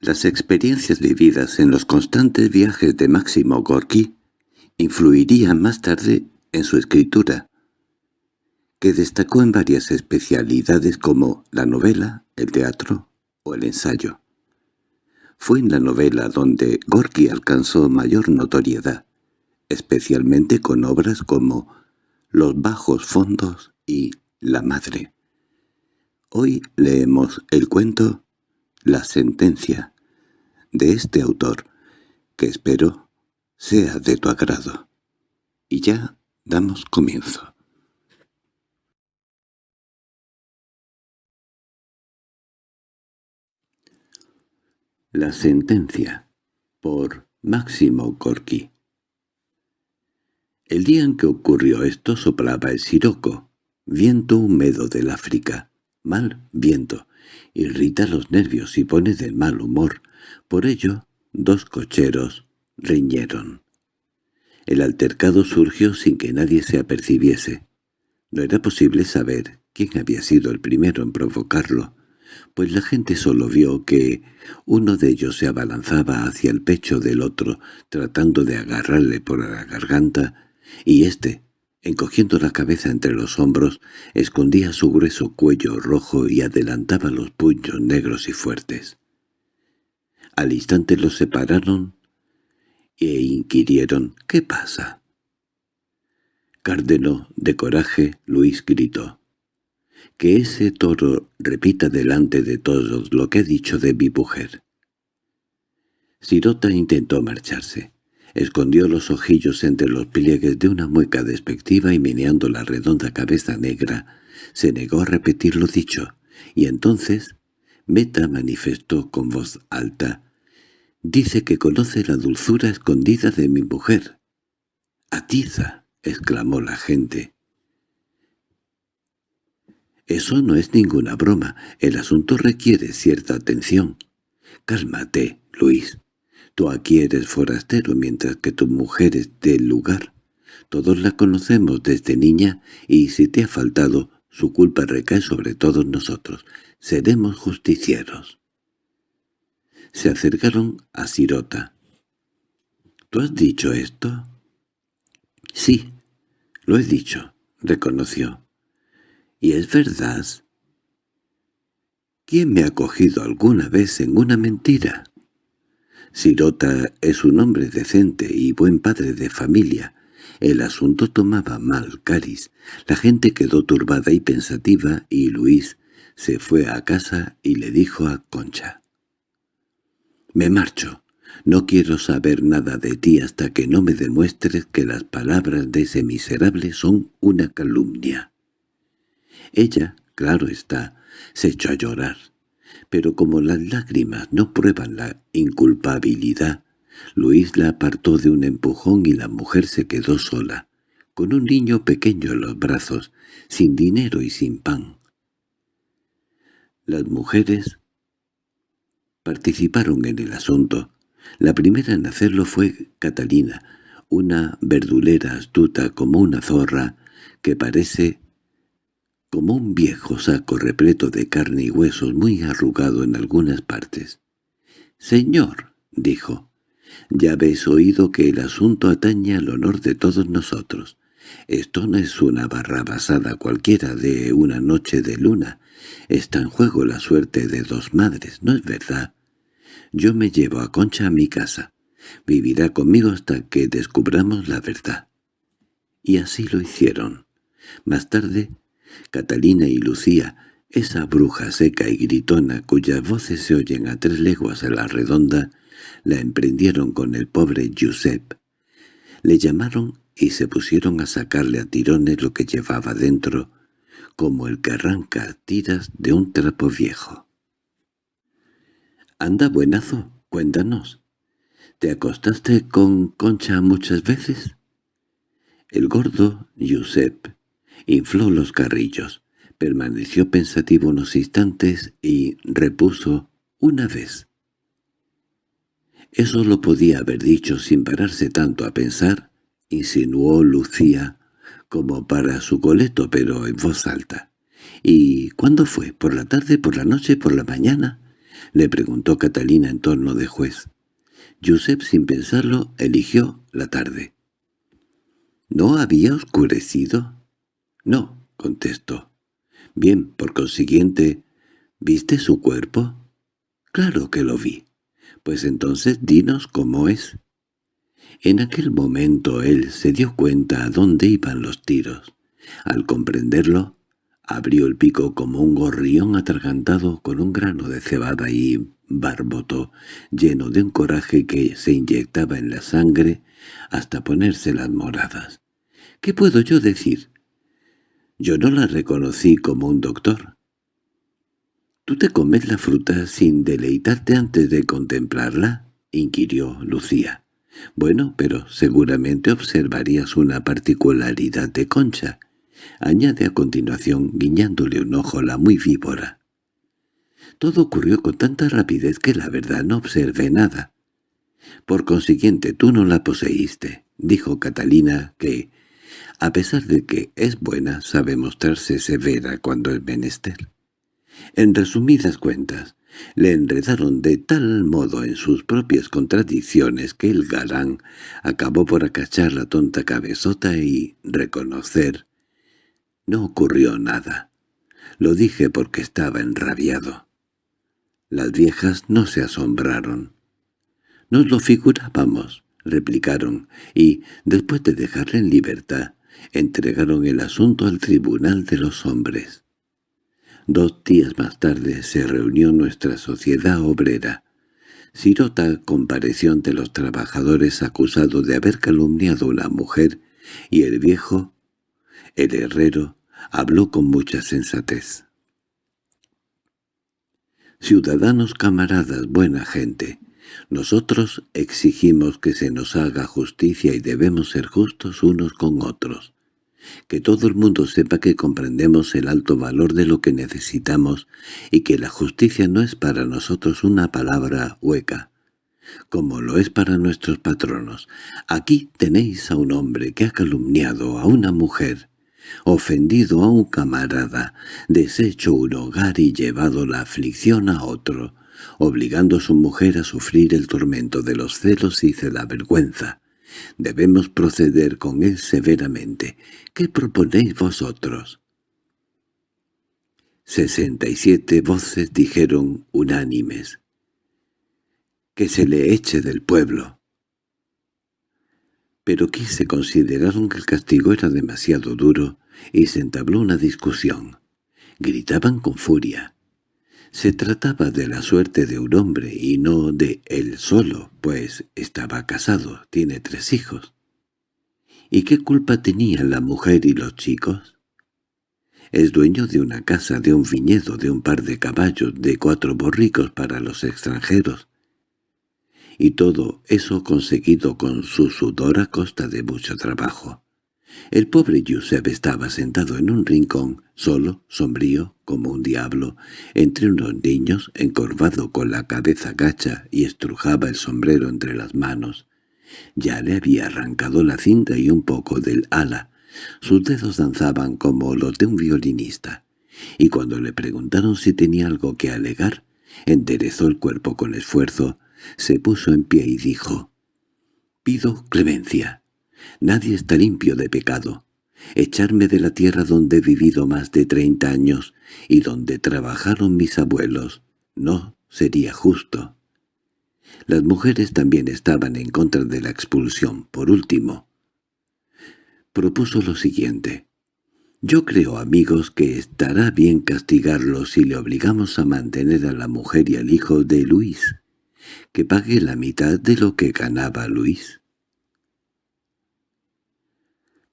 Las experiencias vividas en los constantes viajes de Máximo Gorky influirían más tarde en su escritura, que destacó en varias especialidades como la novela, el teatro o el ensayo. Fue en la novela donde Gorky alcanzó mayor notoriedad, especialmente con obras como Los bajos fondos y La madre. Hoy leemos el cuento La sentencia de este autor, que espero sea de tu agrado. Y ya damos comienzo. La sentencia por Máximo Gorky El día en que ocurrió esto soplaba el siroco, viento húmedo del África, mal viento, irrita los nervios y pone de mal humor, por ello dos cocheros riñeron. El altercado surgió sin que nadie se apercibiese. No era posible saber quién había sido el primero en provocarlo, pues la gente solo vio que uno de ellos se abalanzaba hacia el pecho del otro, tratando de agarrarle por la garganta, y éste, encogiendo la cabeza entre los hombros, escondía su grueso cuello rojo y adelantaba los puños negros y fuertes. Al instante los separaron e inquirieron «¿Qué pasa?» Cárdeno, de coraje, Luis gritó que ese toro repita delante de todos lo que ha dicho de mi mujer. Sirota intentó marcharse. Escondió los ojillos entre los pliegues de una mueca despectiva y meneando la redonda cabeza negra, se negó a repetir lo dicho, y entonces Meta manifestó con voz alta, «Dice que conoce la dulzura escondida de mi mujer». «¡Atiza!» exclamó la gente. Eso no es ninguna broma. El asunto requiere cierta atención. Cálmate, Luis. Tú aquí eres forastero, mientras que tu mujer es del lugar. Todos la conocemos desde niña, y si te ha faltado, su culpa recae sobre todos nosotros. Seremos justicieros. Se acercaron a Sirota. —¿Tú has dicho esto? —Sí, lo he dicho —reconoció. —¿Y es verdad? ¿Quién me ha cogido alguna vez en una mentira? Sirota es un hombre decente y buen padre de familia. El asunto tomaba mal Caris. La gente quedó turbada y pensativa y Luis se fue a casa y le dijo a Concha. «Me marcho. No quiero saber nada de ti hasta que no me demuestres que las palabras de ese miserable son una calumnia». Ella, claro está, se echó a llorar. Pero como las lágrimas no prueban la inculpabilidad, Luis la apartó de un empujón y la mujer se quedó sola, con un niño pequeño en los brazos, sin dinero y sin pan. Las mujeres participaron en el asunto. La primera en hacerlo fue Catalina, una verdulera astuta como una zorra, que parece como un viejo saco repleto de carne y huesos muy arrugado en algunas partes. «Señor», dijo, «ya habéis oído que el asunto atañe al honor de todos nosotros. Esto no es una barra basada cualquiera de una noche de luna. Está en juego la suerte de dos madres, ¿no es verdad? Yo me llevo a Concha a mi casa. Vivirá conmigo hasta que descubramos la verdad». Y así lo hicieron. Más tarde Catalina y Lucía, esa bruja seca y gritona cuyas voces se oyen a tres leguas a la redonda, la emprendieron con el pobre Giuseppe. Le llamaron y se pusieron a sacarle a tirones lo que llevaba dentro, como el que arranca tiras de un trapo viejo. —Anda, buenazo, cuéntanos. ¿Te acostaste con Concha muchas veces? El gordo Giuseppe Infló los carrillos, permaneció pensativo unos instantes y repuso una vez. Eso lo podía haber dicho sin pararse tanto a pensar, insinuó Lucía, como para su coleto, pero en voz alta. —¿Y cuándo fue? ¿Por la tarde, por la noche, por la mañana? le preguntó Catalina en torno de juez. Josep, sin pensarlo, eligió la tarde. —¿No había oscurecido? —No —contestó. —Bien, por consiguiente, ¿viste su cuerpo? —Claro que lo vi. Pues entonces dinos cómo es. En aquel momento él se dio cuenta a dónde iban los tiros. Al comprenderlo, abrió el pico como un gorrión atragantado con un grano de cebada y barbotó, lleno de un coraje que se inyectaba en la sangre hasta ponerse las moradas. ¿Qué puedo yo decir? Yo no la reconocí como un doctor. —¿Tú te comes la fruta sin deleitarte antes de contemplarla? —inquirió Lucía. —Bueno, pero seguramente observarías una particularidad de Concha —añade a continuación guiñándole un ojo la muy víbora. Todo ocurrió con tanta rapidez que la verdad no observé nada. Por consiguiente, tú no la poseíste, dijo Catalina, que, a pesar de que es buena, sabe mostrarse severa cuando es menester. En resumidas cuentas, le enredaron de tal modo en sus propias contradicciones que el galán acabó por acachar la tonta cabezota y reconocer. No ocurrió nada. Lo dije porque estaba enrabiado. Las viejas no se asombraron. «Nos lo figurábamos», replicaron, y, después de dejarle en libertad, entregaron el asunto al tribunal de los hombres. Dos días más tarde se reunió nuestra sociedad obrera. Sirota compareció ante los trabajadores acusado de haber calumniado a una mujer, y el viejo, el herrero, habló con mucha sensatez. Ciudadanos camaradas, buena gente, nosotros exigimos que se nos haga justicia y debemos ser justos unos con otros. Que todo el mundo sepa que comprendemos el alto valor de lo que necesitamos y que la justicia no es para nosotros una palabra hueca, como lo es para nuestros patronos. Aquí tenéis a un hombre que ha calumniado a una mujer, ofendido a un camarada, deshecho un hogar y llevado la aflicción a otro, obligando a su mujer a sufrir el tormento de los celos y de la vergüenza. Debemos proceder con él severamente. ¿Qué proponéis vosotros? Sesenta y siete voces dijeron unánimes. —Que se le eche del pueblo pero quise consideraron que el castigo era demasiado duro y se entabló una discusión. Gritaban con furia. Se trataba de la suerte de un hombre y no de él solo, pues estaba casado, tiene tres hijos. ¿Y qué culpa tenían la mujer y los chicos? Es dueño de una casa, de un viñedo, de un par de caballos, de cuatro borricos para los extranjeros, y todo eso conseguido con su sudor a costa de mucho trabajo. El pobre Yusef estaba sentado en un rincón, solo, sombrío, como un diablo, entre unos niños, encorvado con la cabeza gacha y estrujaba el sombrero entre las manos. Ya le había arrancado la cinta y un poco del ala. Sus dedos danzaban como los de un violinista. Y cuando le preguntaron si tenía algo que alegar, enderezó el cuerpo con esfuerzo, se puso en pie y dijo, «Pido clemencia. Nadie está limpio de pecado. Echarme de la tierra donde he vivido más de treinta años y donde trabajaron mis abuelos no sería justo». Las mujeres también estaban en contra de la expulsión. Por último, propuso lo siguiente. Yo creo, amigos, que estará bien castigarlo si le obligamos a mantener a la mujer y al hijo de Luis que pague la mitad de lo que ganaba Luis.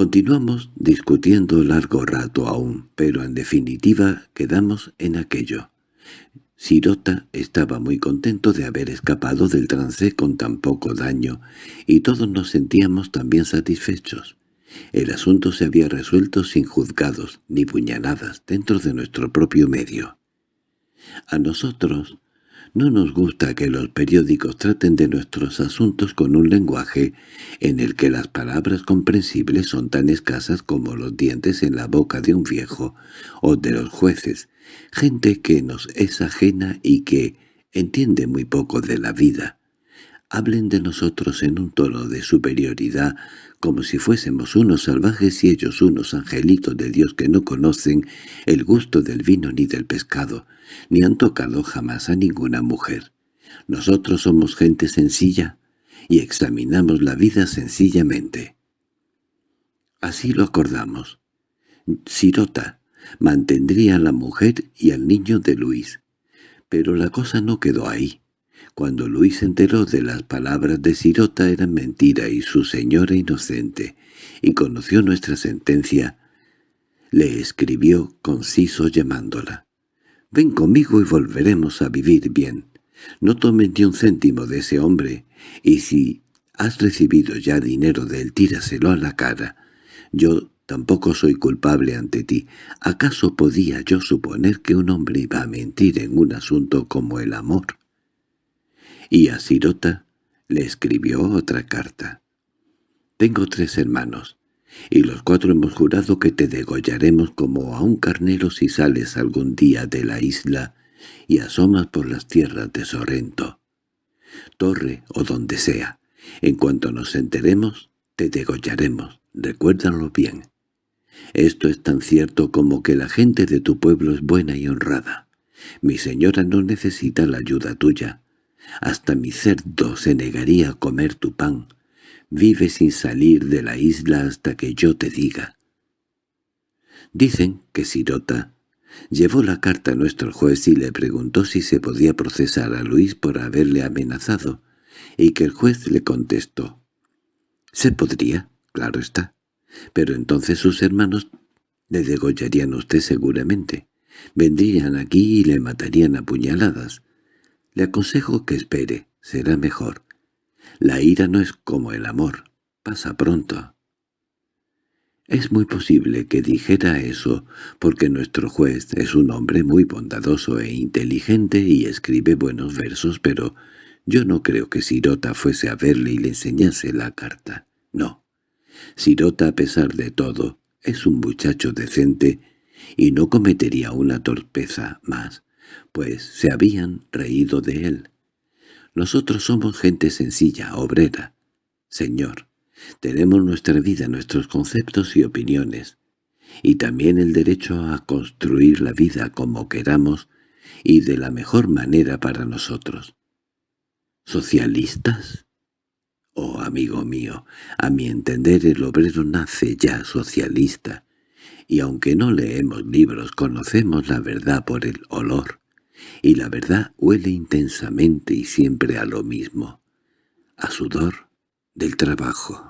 Continuamos discutiendo largo rato aún, pero en definitiva quedamos en aquello. Sirota estaba muy contento de haber escapado del trance con tan poco daño, y todos nos sentíamos también satisfechos. El asunto se había resuelto sin juzgados ni puñaladas dentro de nuestro propio medio. A nosotros no nos gusta que los periódicos traten de nuestros asuntos con un lenguaje en el que las palabras comprensibles son tan escasas como los dientes en la boca de un viejo o de los jueces, gente que nos es ajena y que, entiende muy poco de la vida. Hablen de nosotros en un tono de superioridad, como si fuésemos unos salvajes y ellos unos angelitos de Dios que no conocen el gusto del vino ni del pescado, ni han tocado jamás a ninguna mujer. Nosotros somos gente sencilla y examinamos la vida sencillamente. Así lo acordamos. Sirota mantendría a la mujer y al niño de Luis. Pero la cosa no quedó ahí. Cuando Luis se enteró de las palabras de Sirota eran mentira y su señora inocente, y conoció nuestra sentencia, le escribió conciso llamándola. «Ven conmigo y volveremos a vivir bien. No tomes ni un céntimo de ese hombre, y si has recibido ya dinero de él, tíraselo a la cara. Yo tampoco soy culpable ante ti. ¿Acaso podía yo suponer que un hombre iba a mentir en un asunto como el amor?» Y a Sirota le escribió otra carta. «Tengo tres hermanos, y los cuatro hemos jurado que te degollaremos como a un carnero si sales algún día de la isla y asomas por las tierras de Sorrento. Torre o donde sea, en cuanto nos enteremos, te degollaremos, recuérdalo bien. Esto es tan cierto como que la gente de tu pueblo es buena y honrada. Mi señora no necesita la ayuda tuya, hasta mi cerdo se negaría a comer tu pan. Vive sin salir de la isla hasta que yo te diga. Dicen que Sirota llevó la carta a nuestro juez y le preguntó si se podía procesar a Luis por haberle amenazado, y que el juez le contestó. «Se podría, claro está, pero entonces sus hermanos le degollarían a usted seguramente. Vendrían aquí y le matarían a puñaladas. Le aconsejo que espere, será mejor. La ira no es como el amor, pasa pronto. Es muy posible que dijera eso, porque nuestro juez es un hombre muy bondadoso e inteligente y escribe buenos versos, pero yo no creo que Sirota fuese a verle y le enseñase la carta. No. Sirota, a pesar de todo, es un muchacho decente y no cometería una torpeza más pues se habían reído de él. Nosotros somos gente sencilla, obrera. Señor, tenemos nuestra vida, nuestros conceptos y opiniones, y también el derecho a construir la vida como queramos y de la mejor manera para nosotros. ¿Socialistas? Oh, amigo mío, a mi entender el obrero nace ya socialista, y aunque no leemos libros conocemos la verdad por el olor y la verdad huele intensamente y siempre a lo mismo, a sudor del trabajo.